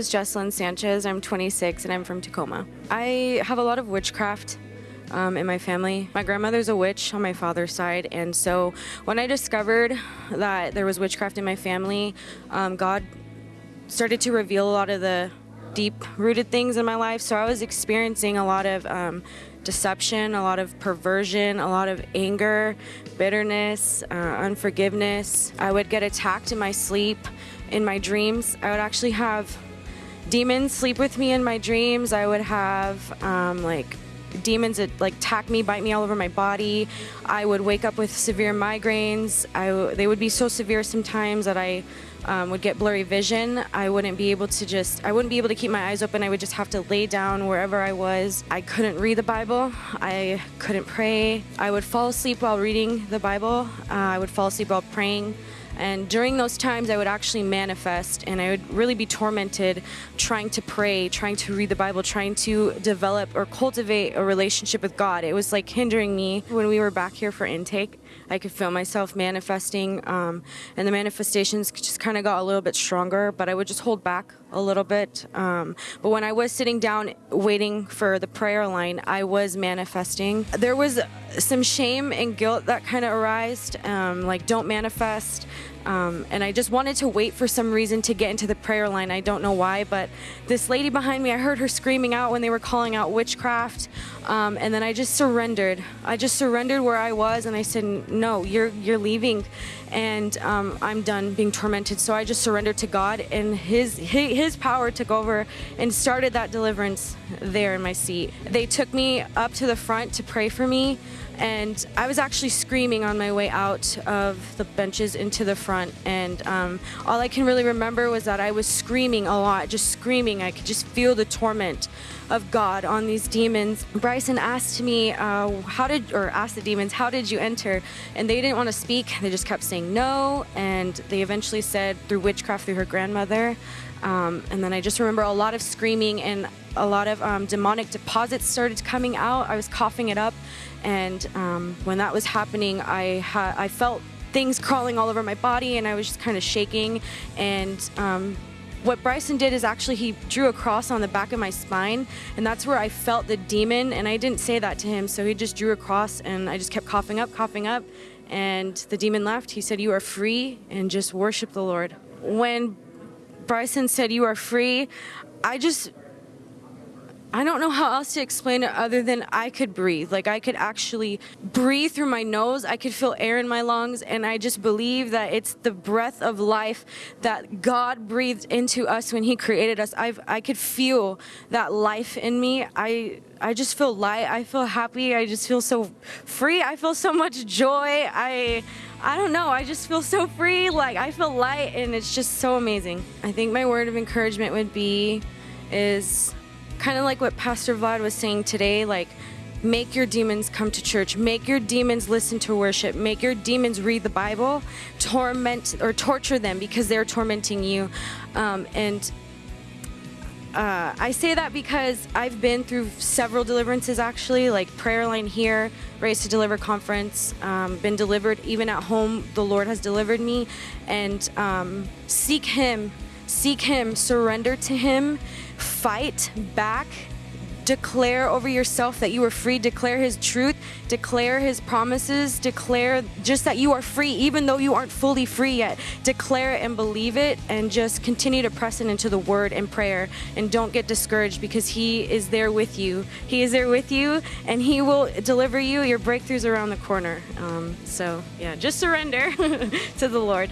is Jesselyn Sanchez. I'm 26 and I'm from Tacoma. I have a lot of witchcraft um, in my family. My grandmother's a witch on my father's side, and so when I discovered that there was witchcraft in my family, um, God started to reveal a lot of the deep-rooted things in my life. So I was experiencing a lot of um, deception, a lot of perversion, a lot of anger, bitterness, uh, unforgiveness. I would get attacked in my sleep, in my dreams. I would actually have demons sleep with me in my dreams. I would have um, like demons that like attack me, bite me all over my body. I would wake up with severe migraines. I, they would be so severe sometimes that I um, would get blurry vision. I wouldn't be able to just, I wouldn't be able to keep my eyes open. I would just have to lay down wherever I was. I couldn't read the Bible. I couldn't pray. I would fall asleep while reading the Bible. Uh, I would fall asleep while praying. And during those times, I would actually manifest and I would really be tormented trying to pray, trying to read the Bible, trying to develop or cultivate a relationship with God. It was like hindering me. When we were back here for intake, I could feel myself manifesting, um, and the manifestations just kind of got a little bit stronger, but I would just hold back a little bit. Um, but when I was sitting down waiting for the prayer line, I was manifesting. There was some shame and guilt that kind of arised, um, like don't manifest. Um, and I just wanted to wait for some reason to get into the prayer line. I don't know why, but this lady behind me, I heard her screaming out when they were calling out witchcraft. Um, and then I just surrendered. I just surrendered where I was and I said, no, you're, you're leaving and um, I'm done being tormented. So I just surrendered to God and his, his power took over and started that deliverance there in my seat. They took me up to the front to pray for me and I was actually screaming on my way out of the benches into the front and um, all I can really remember was that I was screaming a lot, just screaming. I could just feel the torment of God on these demons. Bryson asked me, uh, how did, or asked the demons, how did you enter? And they didn't want to speak. They just kept saying no. And they eventually said through witchcraft through her grandmother. Um, and then I just remember a lot of screaming and a lot of um, demonic deposits started coming out. I was coughing it up. And um, when that was happening, I, I felt things crawling all over my body and I was just kind of shaking. And um, what Bryson did is actually he drew a cross on the back of my spine and that's where I felt the demon and I didn't say that to him so he just drew a cross and I just kept coughing up coughing up and the demon left he said you are free and just worship the Lord when Bryson said you are free. I just I don't know how else to explain it other than I could breathe. Like I could actually breathe through my nose. I could feel air in my lungs and I just believe that it's the breath of life that God breathed into us when he created us. i I could feel that life in me. I I just feel light. I feel happy. I just feel so free. I feel so much joy. I I don't know. I just feel so free. Like I feel light and it's just so amazing. I think my word of encouragement would be is kind of like what Pastor Vlad was saying today, like make your demons come to church, make your demons listen to worship, make your demons read the Bible, torment or torture them because they're tormenting you. Um, and uh, I say that because I've been through several deliverances actually, like prayer line here, Raised to Deliver conference, um, been delivered even at home. The Lord has delivered me, and um, seek Him, seek Him, surrender to Him, fight back. Declare over yourself that you are free. Declare his truth. Declare his promises. Declare just that you are free even though you aren't fully free yet. Declare it and believe it and just continue to press it into the word and prayer. And don't get discouraged because he is there with you. He is there with you and he will deliver you. Your breakthroughs around the corner. Um, so yeah just surrender to the lord